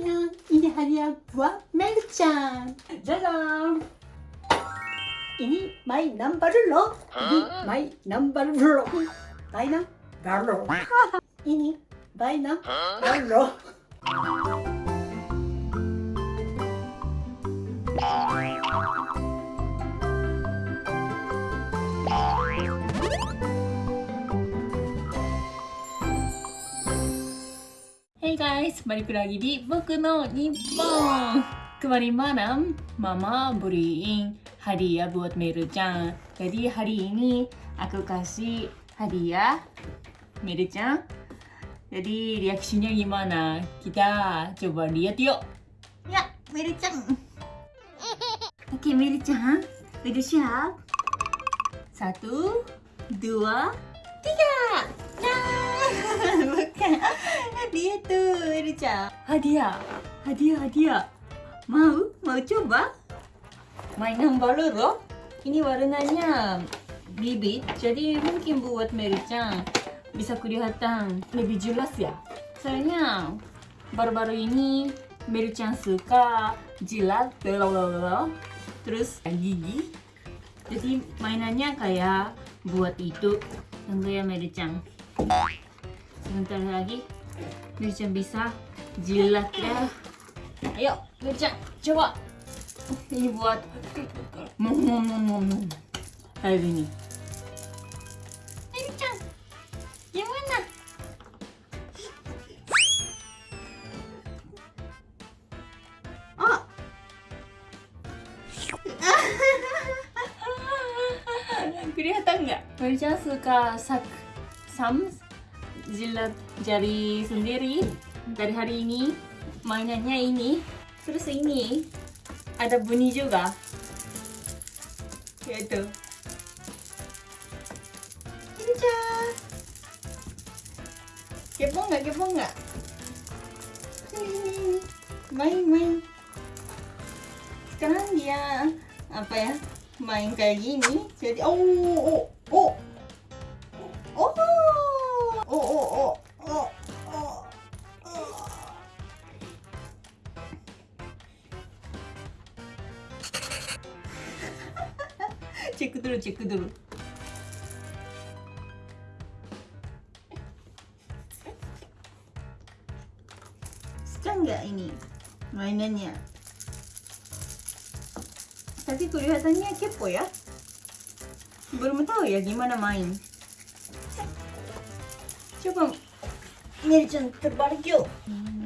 のイネハリアブワメルちゃん。じゃじゃん。イニマイナンバルロイニマイナンバルロバイナロイニバイナロ Guys, balik lagi di Boku no Nippon. Kemarin malam, Mama beliin hadiah buat Meru-chan. Jadi hari ini aku kasih hadiah Meru-chan. Jadi reaksinya gimana? Kita coba lihat yuk. Ya, Meru-chan. Oke, Meru-chan. Udah siap? Satu, dua, tiga. Rica. Hadiah, hadiah, hadiah. Mau, mau coba? Mainan baru loh. Ini warnanya bibit, jadi mungkin buat Meri-chan bisa kelihatan lebih jelas ya. Soalnya baru-baru ini Meri-chan suka jilat, blablabla, terus gigi. Jadi mainannya kayak buat itu. Tunggu ya Meri-chan. Sebentar lagi Mirchan bisa jilat ya. Ayo, Mirchan, coba. Ini buat mom mom mom mom mom. Kayak gini. Mirchan, yang mana? Oh. Kelihatan nggak? Mirchan suka sak sam jilat jari sendiri dari hari ini mainannya ini. Terus ini ada bunyi juga. Yaitu. Kinca kepo nggak? Kepo nggak? Main main. Sekarang dia apa ya main kayak gini. Jadi oh oh oh cek dulu cek dulu suka nggak ini mainannya tapi kelihatannya kepo ya belum tahu ya gimana main coba Meri-chan terbalik yuk Oh,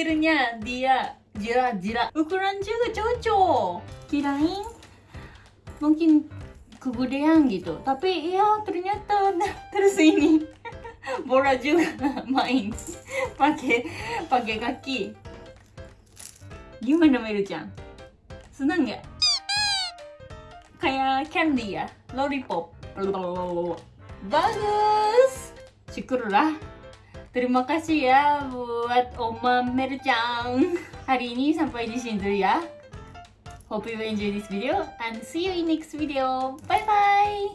akhirnya dia jirat-jirat ukuran juga cocok. Kirain mungkin kegedean gitu, tapi ya ternyata terus ini bola juga main pakai pakai kaki. Gimana Meru-chan? Senang nggak? Kayak candy ya, lollipop. Bagus. Syukurlah. Terima kasih ya buat Oma Mercang. Hari ini sampai di sini dulu ya. Hope you enjoy this video and see you in next video. Bye bye.